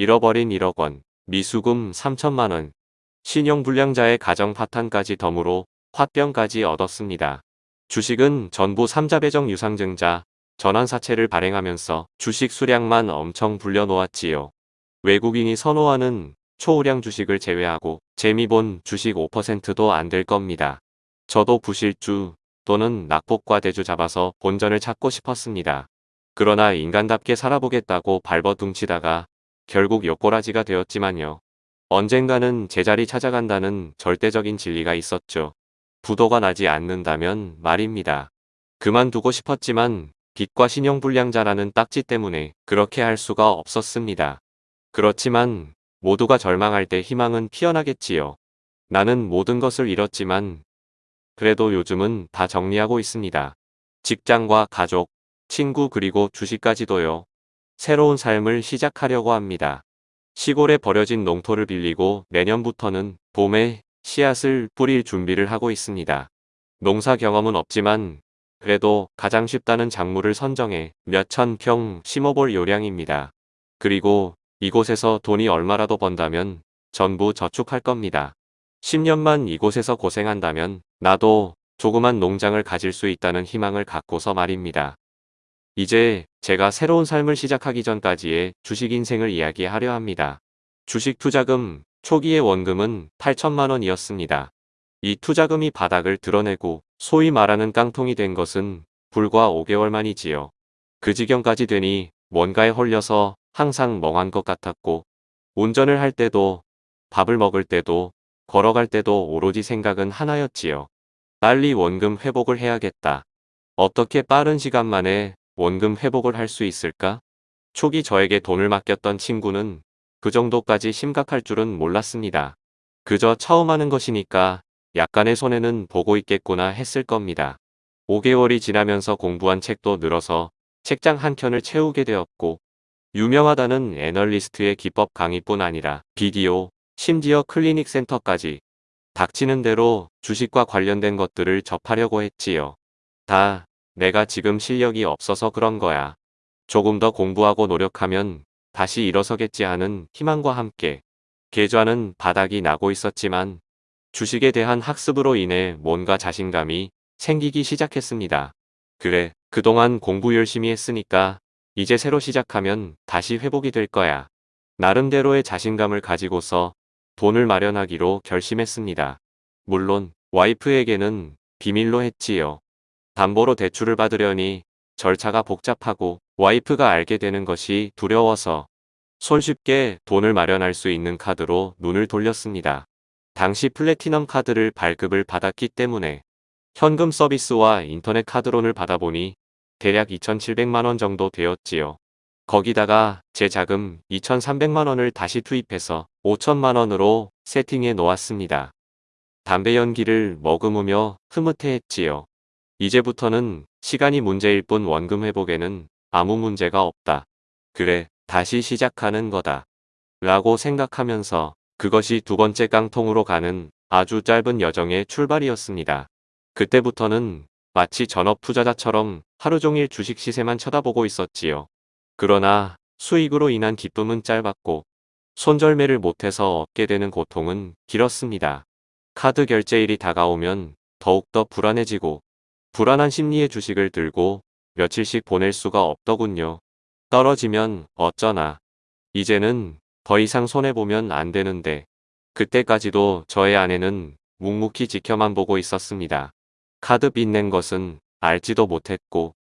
잃어버린 1억 원, 미수금 3천만 원, 신용불량자의 가정 파탄까지 덤으로 화병까지 얻었습니다. 주식은 전부 3자 배정 유상증자, 전환사채를 발행하면서 주식 수량만 엄청 불려놓았지요. 외국인이 선호하는 초우량 주식을 제외하고 재미본 주식 5%도 안 될 겁니다. 저도 부실주 또는 낙폭과 대주 잡아서 본전을 찾고 싶었습니다. 그러나 인간답게 살아보겠다고 발버둥치다가 결국 옆꼬라지가 되었지만요. 언젠가는 제자리 찾아간다는 절대적인 진리가 있었죠. 부도가 나지 않는다면 말입니다. 그만두고 싶었지만 빚과 신용불량자라는 딱지 때문에 그렇게 할 수가 없었습니다. 그렇지만 모두가 절망할 때 희망은 피어나겠지요. 나는 모든 것을 잃었지만 그래도 요즘은 다 정리하고 있습니다. 직장과 가족, 친구 그리고 주식까지도요. 새로운 삶을 시작하려고 합니다. 시골에 버려진 농토를 빌리고 내년부터는 봄에 씨앗을 뿌릴 준비를 하고 있습니다. 농사 경험은 없지만 그래도 가장 쉽다는 작물을 선정해 몇천 평 심어볼 요량입니다. 그리고 이곳에서 돈이 얼마라도 번다면 전부 저축할 겁니다. 10년만 이곳에서 고생한다면 나도 조그만 농장을 가질 수 있다는 희망을 갖고서 말입니다. 이제 제가 새로운 삶을 시작하기 전까지의 주식 인생을 이야기하려 합니다. 주식 투자금 초기의 원금은 8천만 원이었습니다. 이 투자금이 바닥을 드러내고 소위 말하는 깡통이 된 것은 불과 5개월 만이지요. 그 지경까지 되니 뭔가에 홀려서 항상 멍한 것 같았고 운전을 할 때도 밥을 먹을 때도 걸어갈 때도 오로지 생각은 하나였지요. 빨리 원금 회복을 해야겠다. 어떻게 빠른 시간 만에 원금 회복을 할 수 있을까? 초기 저에게 돈을 맡겼던 친구는 그 정도까지 심각할 줄은 몰랐습니다. 그저 처음 하는 것이니까 약간의 손해는 보고 있겠구나 했을 겁니다. 5개월이 지나면서 공부한 책도 늘어서 책장 한 켠을 채우게 되었고 유명하다는 애널리스트의 기법 강의뿐 아니라 비디오, 심지어 클리닉 센터까지 닥치는 대로 주식과 관련된 것들을 접하려고 했지요. 다 내가 지금 실력이 없어서 그런 거야. 조금 더 공부하고 노력하면 다시 일어서겠지 하는 희망과 함께 계좌는 바닥이 나고 있었지만 주식에 대한 학습으로 인해 뭔가 자신감이 생기기 시작했습니다. 그래, 그동안 공부 열심히 했으니까 이제 새로 시작하면 다시 회복이 될 거야. 나름대로의 자신감을 가지고서 돈을 마련하기로 결심했습니다. 물론 와이프에게는 비밀로 했지요. 담보로 대출을 받으려니 절차가 복잡하고 와이프가 알게 되는 것이 두려워서 손쉽게 돈을 마련할 수 있는 카드로 눈을 돌렸습니다. 당시 플래티넘 카드를 발급을 받았기 때문에 현금 서비스와 인터넷 카드론을 받아보니 대략 2,700만원 정도 되었지요. 거기다가 제 자금 2,300만원을 다시 투입해서 5천만원으로 세팅해 놓았습니다. 담배 연기를 머금으며 흐뭇해했지요. 이제부터는 시간이 문제일 뿐 원금 회복에는 아무 문제가 없다. 그래, 다시 시작하는 거다. 라고 생각하면서 그것이 두 번째 깡통으로 가는 아주 짧은 여정의 출발이었습니다. 그때부터는 마치 전업 투자자처럼 하루 종일 주식 시세만 쳐다보고 있었지요. 그러나 수익으로 인한 기쁨은 짧았고 손절매를 못해서 얻게 되는 고통은 길었습니다. 카드 결제일이 다가오면 더욱더 불안해지고 불안한 심리의 주식을 들고 며칠씩 보낼 수가 없더군요. 떨어지면 어쩌나. 이제는 더 이상 손해보면 안 되는데 그때까지도 저의 아내는 묵묵히 지켜만 보고 있었습니다. 카드 빚낸 것은 알지도 못했고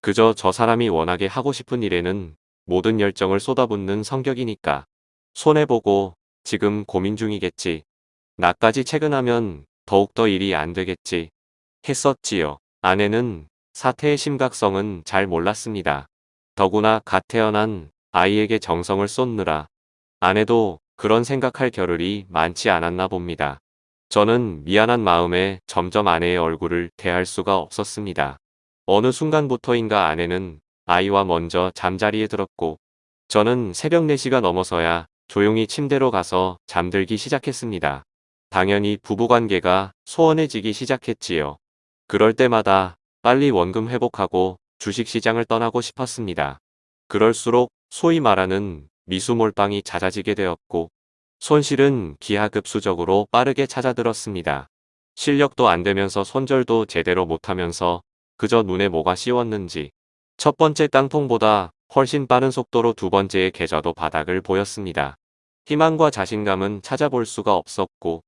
그저 저 사람이 워낙에 하고 싶은 일에는 모든 열정을 쏟아붓는 성격이니까 손해보고 지금 고민 중이겠지. 나까지 퇴근하면 더욱더 일이 안 되겠지. 했었지요. 아내는 사태의 심각성은 잘 몰랐습니다. 더구나 갓 태어난 아이에게 정성을 쏟느라 아내도 그런 생각할 겨를이 많지 않았나 봅니다. 저는 미안한 마음에 점점 아내의 얼굴을 대할 수가 없었습니다. 어느 순간부터인가 아내는 아이와 먼저 잠자리에 들었고 저는 새벽 4시가 넘어서야 조용히 침대로 가서 잠들기 시작했습니다. 당연히 부부관계가 소원해지기 시작했지요. 그럴 때마다 빨리 원금 회복하고 주식시장을 떠나고 싶었습니다. 그럴수록 소위 말하는 미수 몰빵이 잦아지게 되었고 손실은 기하급수적으로 빠르게 찾아들었습니다. 실력도 안 되면서 손절도 제대로 못하면서 그저 눈에 뭐가 씌웠는지 첫 번째 깡통보다 훨씬 빠른 속도로 두 번째의 계좌도 바닥을 보였습니다. 희망과 자신감은 찾아볼 수가 없었고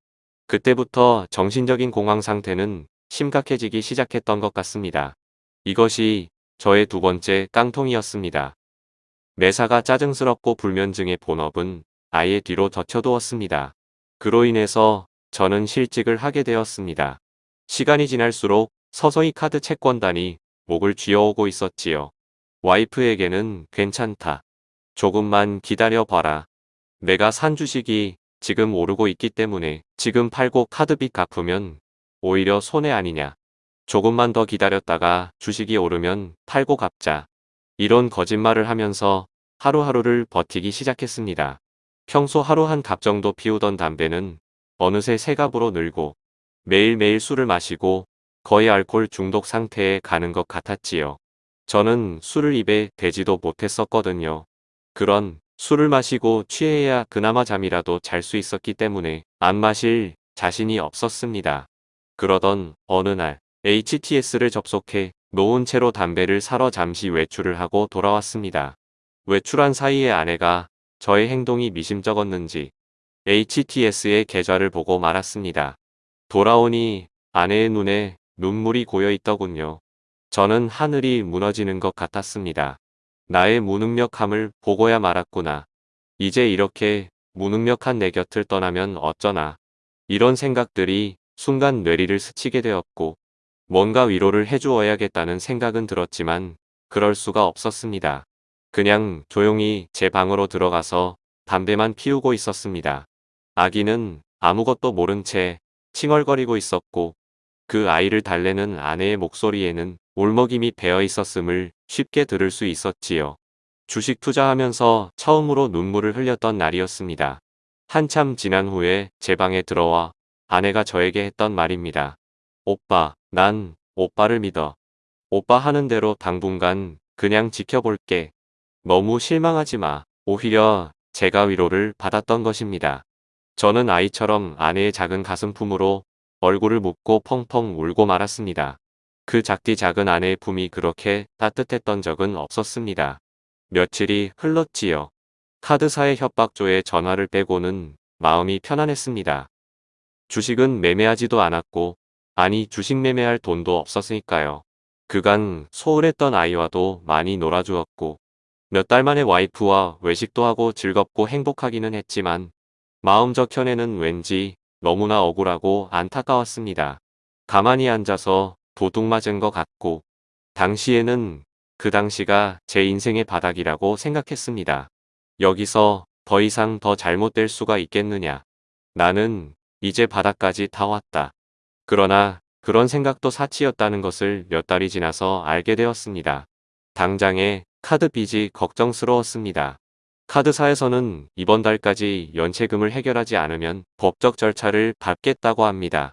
그때부터 정신적인 공황 상태는 심각해지기 시작했던 것 같습니다. 이것이 저의 두 번째 깡통이었습니다. 매사가 짜증스럽고 불면증의 본업은 아예 뒤로 젖혀두었습니다. 그로 인해서 저는 실직을 하게 되었습니다. 시간이 지날수록 서서히 카드 채권단이 목을 쥐어오고 있었지요. 와이프에게는 괜찮다. 조금만 기다려봐라. 내가 산 주식이 지금 오르고 있기 때문에 지금 팔고 카드빚 갚으면 오히려 손해 아니냐. 조금만 더 기다렸다가 주식이 오르면 팔고 갚자. 이런 거짓말을 하면서 하루하루를 버티기 시작했습니다. 평소 하루 한 갑 정도 피우던 담배는 어느새 세 갑으로 늘고 매일매일 술을 마시고 거의 알코올 중독 상태에 가는 것 같았지요. 저는 술을 입에 대지도 못했었거든요. 그런 술을 마시고 취해야 그나마 잠이라도 잘 수 있었기 때문에 안 마실 자신이 없었습니다. 그러던 어느 날 HTS를 접속해 놓은 채로 담배를 사러 잠시 외출을 하고 돌아왔습니다. 외출한 사이에 아내가 저의 행동이 미심쩍었는지 HTS의 계좌를 보고 말았습니다. 돌아오니 아내의 눈에 눈물이 고여 있더군요. 저는 하늘이 무너지는 것 같았습니다. 나의 무능력함을 보고야 말았구나. 이제 이렇게 무능력한 내 곁을 떠나면 어쩌나. 이런 생각들이 순간 뇌리를 스치게 되었고 뭔가 위로를 해주어야겠다는 생각은 들었지만 그럴 수가 없었습니다. 그냥 조용히 제 방으로 들어가서 담배만 피우고 있었습니다. 아기는 아무것도 모른 채 칭얼거리고 있었고 그 아이를 달래는 아내의 목소리에는 울먹임이 배어 있었음을 쉽게 들을 수 있었지요. 주식 투자하면서 처음으로 눈물을 흘렸던 날이었습니다. 한참 지난 후에 제 방에 들어와 아내가 저에게 했던 말입니다. 오빠, 난 오빠를 믿어. 오빠 하는 대로 당분간 그냥 지켜볼게. 너무 실망하지 마. 오히려 제가 위로를 받았던 것입니다. 저는 아이처럼 아내의 작은 가슴 품으로 얼굴을 묻고 펑펑 울고 말았습니다. 그 작디 작은 아내의 품이 그렇게 따뜻했던 적은 없었습니다. 며칠이 흘렀지요. 카드사의 협박조에 전화를 빼고는 마음이 편안했습니다. 주식은 매매하지도 않았고 아니 주식 매매할 돈도 없었으니까요. 그간 소홀했던 아이와도 많이 놀아주었고 몇 달 만에 와이프와 외식도 하고 즐겁고 행복하기는 했지만 마음 저편에는 왠지 너무나 억울하고 안타까웠습니다. 가만히 앉아서 도둑 맞은 것 같고 당시에는 그 당시가 제 인생의 바닥이라고 생각했습니다. 여기서 더 이상 더 잘못될 수가 있겠느냐. 나는 이제 바닥까지 다 왔다. 그러나 그런 생각도 사치였다는 것을 몇 달이 지나서 알게 되었습니다. 당장에 카드 빚이 걱정스러웠습니다. 카드사에서는 이번 달까지 연체금을 해결하지 않으면 법적 절차를 밟겠다고 합니다.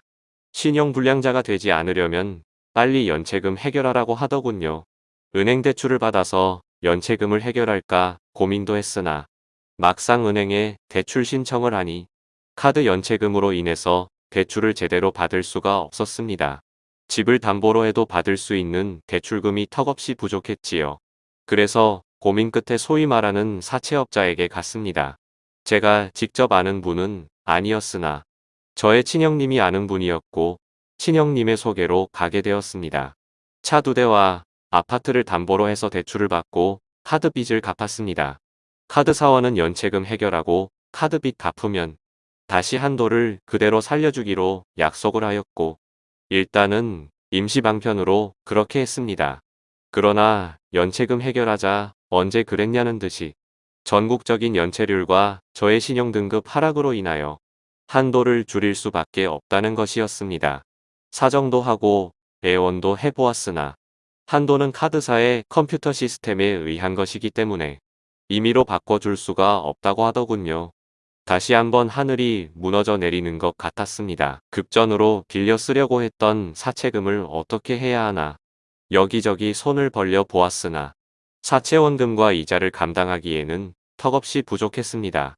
신용불량자가 되지 않으려면 빨리 연체금 해결하라고 하더군요. 은행 대출을 받아서 연체금을 해결할까 고민도 했으나 막상 은행에 대출 신청을 하니 카드 연체금으로 인해서 대출을 제대로 받을 수가 없었습니다. 집을 담보로 해도 받을 수 있는 대출금이 턱없이 부족했지요. 그래서 고민 끝에 소위 말하는 사채업자에게 갔습니다. 제가 직접 아는 분은 아니었으나 저의 친형님이 아는 분이었고 친형님의 소개로 가게 되었습니다. 차 두 대와 아파트를 담보로 해서 대출을 받고 카드 빚을 갚았습니다. 카드 사원은 연체금 해결하고 카드 빚 갚으면 다시 한도를 그대로 살려주기로 약속을 하였고 일단은 임시 방편으로 그렇게 했습니다. 그러나 연체금 해결하자 언제 그랬냐는 듯이 전국적인 연체률과 저의 신용등급 하락으로 인하여 한도를 줄일 수밖에 없다는 것이었습니다. 사정도 하고 애원도 해보았으나 한도는 카드사의 컴퓨터 시스템에 의한 것이기 때문에 임의로 바꿔줄 수가 없다고 하더군요. 다시 한번 하늘이 무너져 내리는 것 같았습니다. 급전으로 빌려 쓰려고 했던 사채금을 어떻게 해야 하나 여기저기 손을 벌려 보았으나 사채원금과 이자를 감당하기에는 턱없이 부족했습니다.